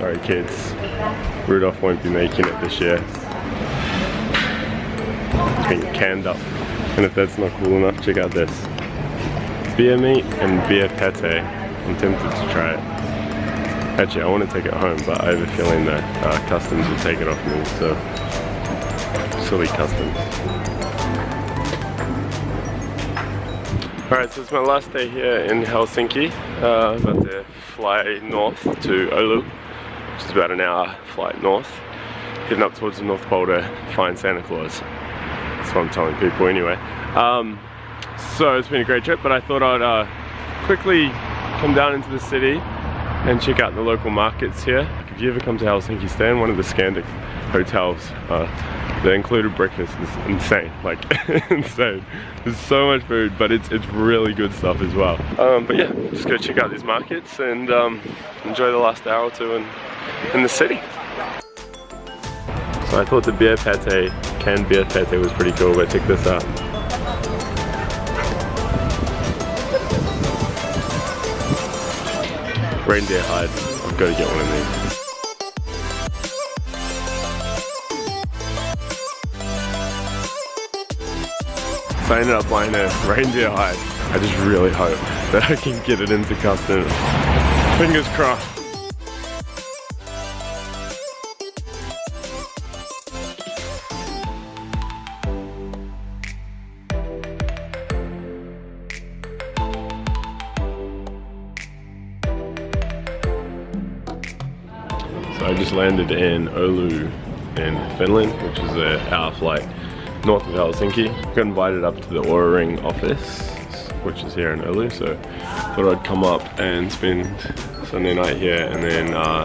Sorry kids, Rudolph won't be making it this year. It's been canned up. And if that's not cool enough, check out this. Beer meat and beer pate. I'm tempted to try it. Actually, I want to take it home, but I have a feeling that uh, customs will take it off me, so silly customs. Alright, so it's my last day here in Helsinki. Uh, about to fly north to Oulu, which is about an hour flight north. Heading up towards the North Pole to find Santa Claus. That's what I'm telling people anyway. Um, so it's been a great trip, but I thought I'd uh, quickly come down into the city and check out the local markets here. If you ever come to Helsinki, stay in one of the Scandic hotels. Uh, the included breakfast is insane, like insane. There's so much food, but it's it's really good stuff as well. Um, but yeah, just go check out these markets and um, enjoy the last hour or two in, in the city. So I thought the beer pate, canned beer pate was pretty cool, but check this out. Reindeer hide. I've got to get one of these. I ended up buying a reindeer hide. I just really hope that I can get it into customs. Fingers crossed. So I just landed in Oulu in Finland, which is a hour flight north of Helsinki. Got invited up to the Oura Ring office, which is here in Oulu, so thought I'd come up and spend Sunday night here and then uh,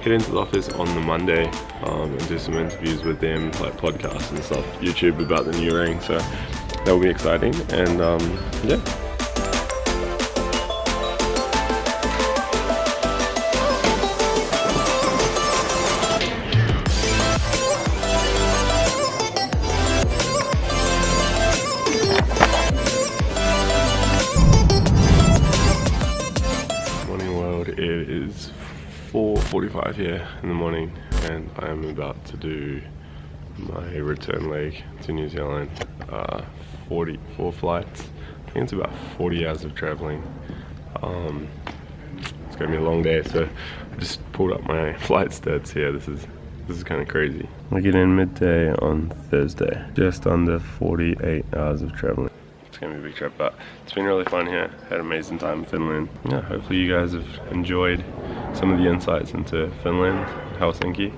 head into the office on the Monday um, and do some interviews with them, like podcasts and stuff, YouTube about the new ring, so that will be exciting and um, yeah. 4.45 here in the morning and I am about to do my return leg to New Zealand. Uh, 44 flights, I think it's about 40 hours of traveling. Um, it's gonna be a long day so I just pulled up my flight stats here. This is this is kind of crazy. I get in midday on Thursday, just under 48 hours of traveling. It's gonna be a big trip, but it's been really fun here. Had an amazing time in Finland. Yeah, hopefully you guys have enjoyed some of the insights into Finland, Helsinki.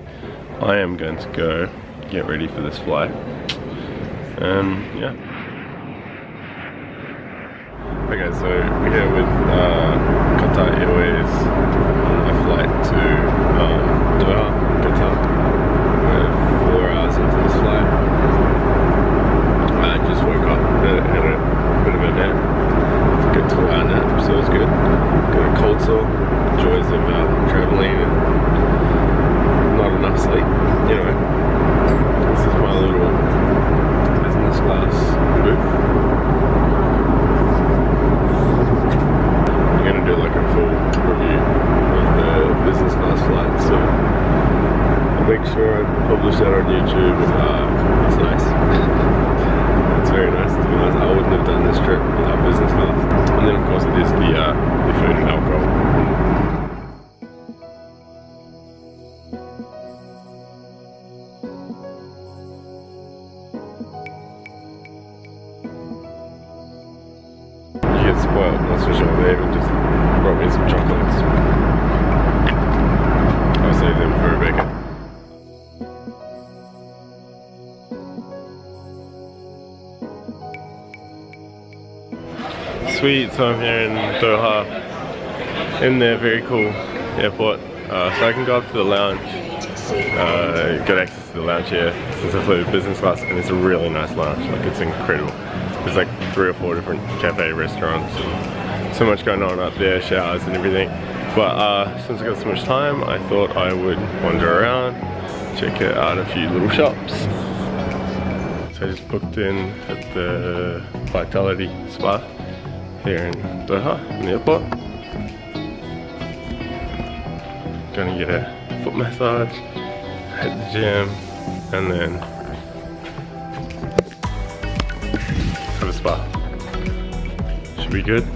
I am going to go get ready for this flight. And yeah. Okay, so we're here with uh, Qatar Airways on a flight to um, Doha, Qatar. We're four hours into this flight. I just woke up, had a, had a bit of a nap. It's a good two hour nap, so it was good. Got a cold sore, joys of uh, traveling and not enough sleep. Anyway, this is my little business class booth. I'm gonna do like a full review of the business class flight, so I'll make sure I publish that on YouTube. Uh, it's nice. it's very nice to be honest. I wouldn't have done this trip without business class. And then of course there's the, uh, the food and alcohol. Sweet, so I'm here in Doha, in their very cool airport. Uh, so I can go up to the lounge, uh, get access to the lounge here, since I flew business class, and it's a really nice lounge, like it's incredible. There's like three or four different cafe restaurants, and so much going on up there, showers and everything. But uh, since I got so much time, I thought I would wander around, check out a few little shops. So I just booked in at the Vitality Spa here in Doha, in the airport. Gonna get a foot massage at the gym, and then have a spa. Should be good.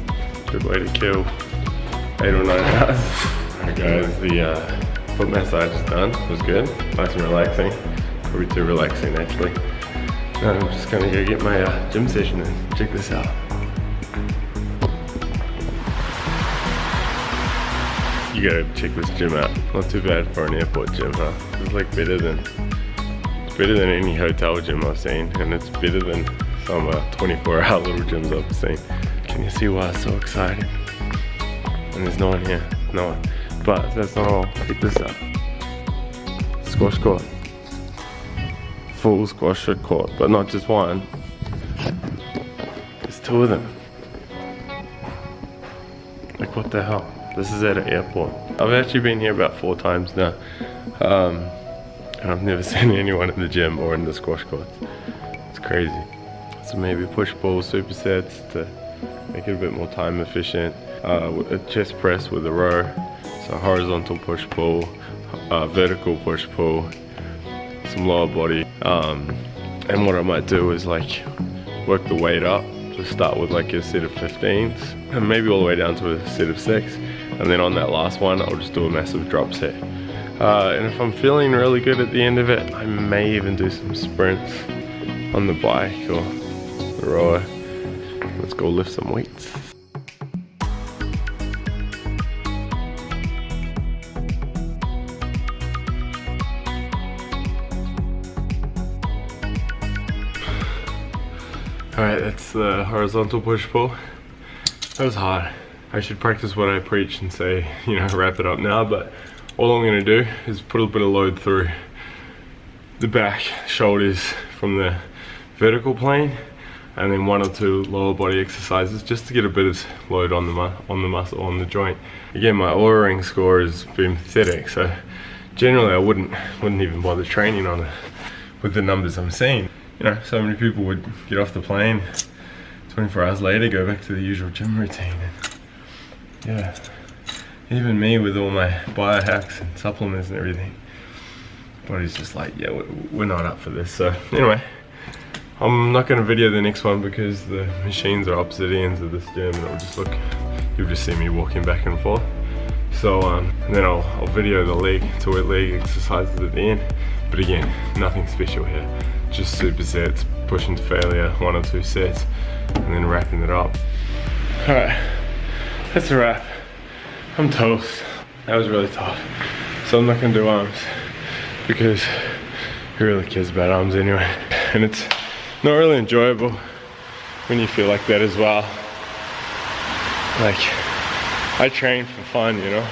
Good way to kill eight or nine hours. Alright guys, the uh, foot massage is done. It was good. Nice and relaxing. Probably too relaxing actually. I'm just gonna go get my uh, gym session and check this out. You gotta check this gym out. Not too bad for an airport gym, huh? It's like better than it's better than any hotel gym I've seen, and it's better than some uh, 24-hour little gyms I've seen. Can you see why I'm so excited? And there's no one here, no one. But that's not all. Check this out. Squash court. Full squash court, but not just one. There's two of them. Like what the hell? This is at an airport. I've actually been here about four times now. Um, and I've never seen anyone in the gym or in the squash courts. It's crazy. So maybe push pull supersets to make it a bit more time efficient. Uh, a chest press with a row. So horizontal push pull, uh, vertical push pull, some lower body. Um, and what I might do is like work the weight up. Just start with like a set of 15s and maybe all the way down to a set of six. And then on that last one, I'll just do a massive drop set. Uh, and if I'm feeling really good at the end of it, I may even do some sprints on the bike or the rower. Let's go lift some weights. Alright, that's the horizontal push-pull. That was hard. I should practice what I preach and say, you know, wrap it up now, but all I'm gonna do is put a bit of load through the back, shoulders from the vertical plane, and then one or two lower body exercises just to get a bit of load on the on the muscle on the joint. Again, my Oura ring score has been pathetic, so generally I wouldn't wouldn't even bother training on it with the numbers I'm seeing. You know, so many people would get off the plane 24 hours later, go back to the usual gym routine. Yeah, even me with all my biohacks and supplements and everything, body's just like, yeah, we're not up for this. So anyway, I'm not gonna video the next one because the machines are opposite ends of this gym and it'll just look, you'll just see me walking back and forth. So um, then I'll, I'll video the leg to leg exercises at the end. But again, nothing special here. Just supersets, pushing to failure, one or two sets, and then wrapping it up. All right, that's a wrap. I'm toast. That was really tough. So I'm not gonna do arms because who really cares about arms anyway? And it's not really enjoyable when you feel like that as well. Like, I train for fun, you know?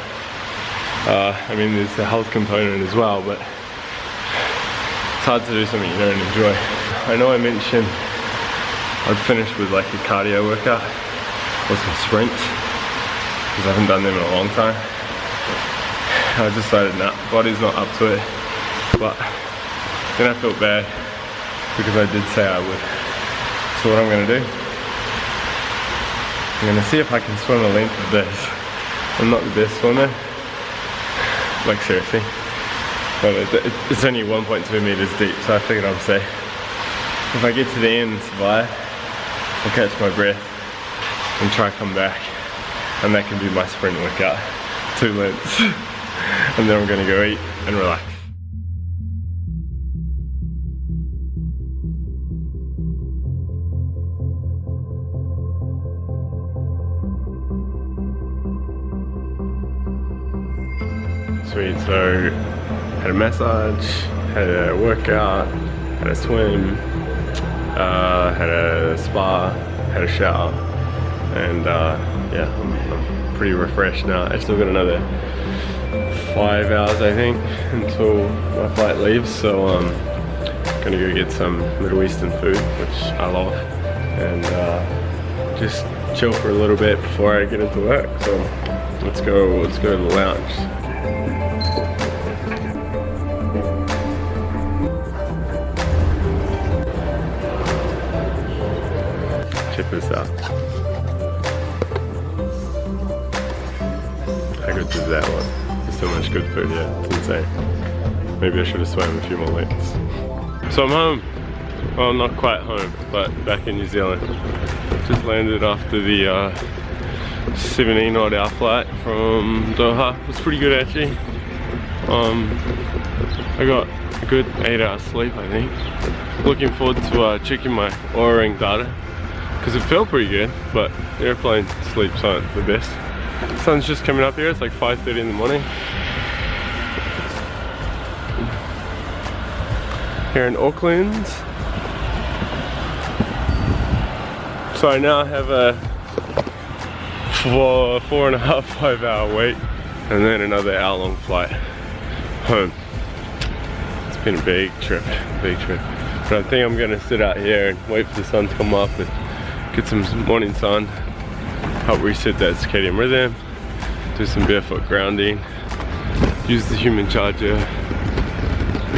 Uh, I mean, there's the health component as well, but it's hard to do something you don't enjoy. I know I mentioned I'd finish with like a cardio workout or some sprints because I haven't done them in a long time. I decided nah, body's not up to it. But then I felt bad because I did say I would. So what I'm gonna do, I'm gonna see if I can swim a length of this. I'm not the best swimmer, like seriously. But it's only 1.2 meters deep, so I figured I'm safe. If I get to the end and survive, I'll catch my breath and try come back and that can be my sprint workout, two lengths. and then I'm gonna go eat and relax. Sweet, so had a massage, had a workout, had a swim, uh, had a spa, had a shower, and uh, yeah, I'm, I'm, pretty refreshed now. I still got another five hours, I think, until my flight leaves. So I'm um, gonna go get some Middle Eastern food, which I love, and uh, just chill for a little bit before I get into work. So let's go, let's go to the lounge. Check this out. I go to that one. This so much good food here. It's insane. Maybe I should have swam a few more lengths. So I'm home. Well, not quite home, but back in New Zealand. Just landed after the uh, 17 odd hour flight from Doha. It was pretty good actually. Um, I got a good 8 hours sleep I think. Looking forward to uh, checking my Oura Ring data because it felt pretty good, but airplane sleeps aren't the best. Sun's just coming up here, it's like 5.30 in the morning. Here in Auckland. So I now have a four, four and a half, five hour wait and then another hour long flight home. It's been a big trip, big trip. But I think I'm gonna sit out here and wait for the sun to come up and get some morning sun, help reset that circadian rhythm, do some barefoot grounding, use the human charger,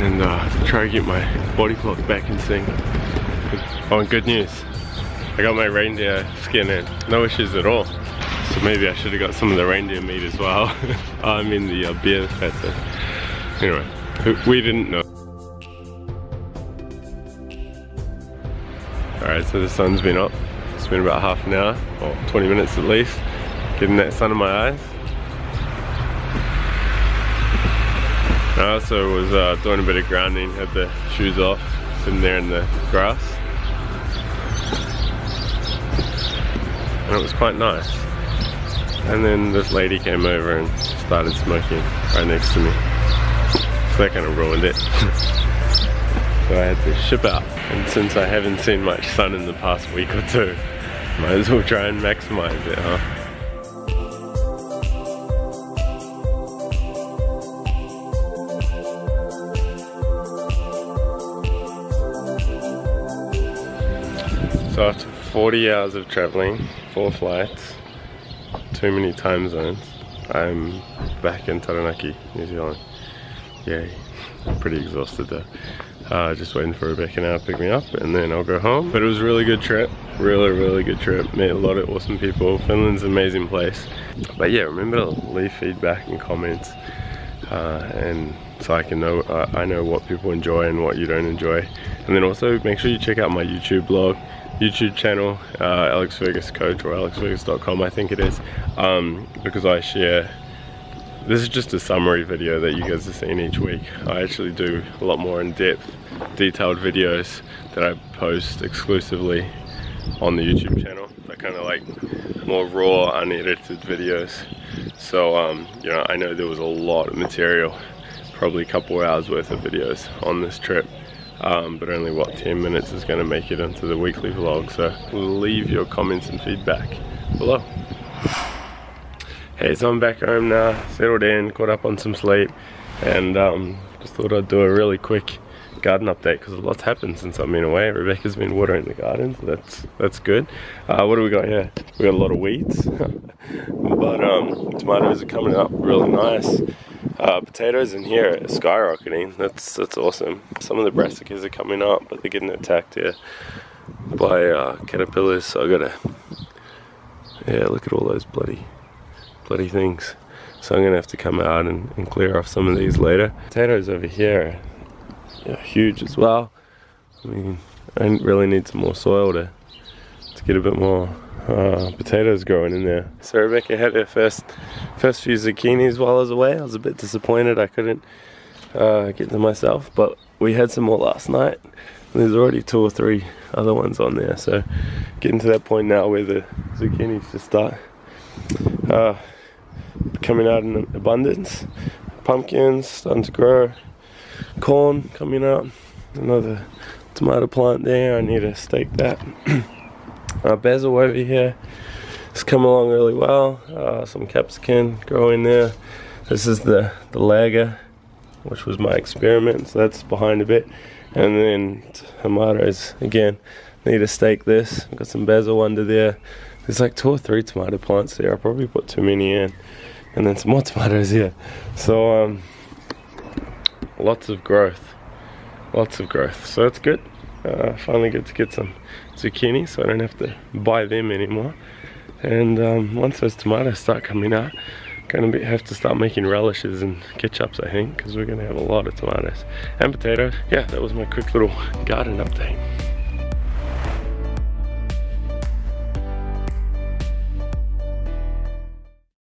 and uh, try to get my body clock back in sync. Oh, and good news. I got my reindeer skin in, no issues at all. So maybe I should have got some of the reindeer meat as well. I mean the uh, beer fat. Anyway, we didn't know. Alright, so the sun's been up. Been about half an hour, or 20 minutes at least. Getting that sun in my eyes. I also was uh, doing a bit of grounding, had the shoes off, sitting there in the grass. And it was quite nice. And then this lady came over and started smoking right next to me. So that kind of ruined it. so I had to ship out. And since I haven't seen much sun in the past week or two, might as well try and maximize it, huh? So after 40 hours of traveling, four flights, too many time zones, I'm back in Taranaki, New Zealand. Yay. I'm pretty exhausted though. Uh, just waiting for Rebecca now to pick me up and then I'll go home. But it was a really good trip. Really, really good trip. Met a lot of awesome people. Finland's an amazing place. But yeah, remember to leave feedback and comments. Uh, and so I can know, uh, I know what people enjoy and what you don't enjoy. And then also make sure you check out my YouTube blog. YouTube channel, uh, Alex Fergus Coach or alexfergus.com I think it is, um, because I share this is just a summary video that you guys are seeing each week. I actually do a lot more in-depth, detailed videos that I post exclusively on the YouTube channel. I kind of like more raw, unedited videos. So, um, you know, I know there was a lot of material, probably a couple hours worth of videos on this trip. Um, but only what 10 minutes is going to make it into the weekly vlog so leave your comments and feedback below Hey, so I'm back home now, settled in, caught up on some sleep, and um, just thought I'd do a really quick garden update because a lot's happened since I've been away. Rebecca's been watering the garden, so that's that's good. Uh, what do we got here? We got a lot of weeds, but um, tomatoes are coming up really nice. Uh, potatoes in here are skyrocketing. That's that's awesome. Some of the brassicas are coming up, but they're getting attacked here by uh, caterpillars. So I gotta, yeah, look at all those bloody things. So I'm gonna have to come out and, and clear off some of these later. Potatoes over here are huge as well. I mean, I really need some more soil to, to get a bit more uh, potatoes growing in there. So Rebecca had her first, first few zucchinis while I was away. I was a bit disappointed I couldn't uh, get them myself, but we had some more last night. there's already two or three other ones on there, so getting to that point now where the zucchinis just start uh, coming out in abundance. Pumpkins starting to grow. Corn coming out. Another tomato plant there. I need to stake that. uh, basil over here has come along really well. Uh, some capsicum growing there. This is the, the lager, which was my experiment. So that's behind a bit. And then tomatoes again. Need to stake this. Got some basil under there. There's like two or three tomato plants there. I probably put too many in. And then some more tomatoes here. So, um, lots of growth. Lots of growth. So it's good. Uh, finally get to get some zucchini so I don't have to buy them anymore. And um, once those tomatoes start coming out, Gonna be, have to start making relishes and ketchups, I think, because we're gonna have a lot of tomatoes and potatoes. Yeah, that was my quick little garden update.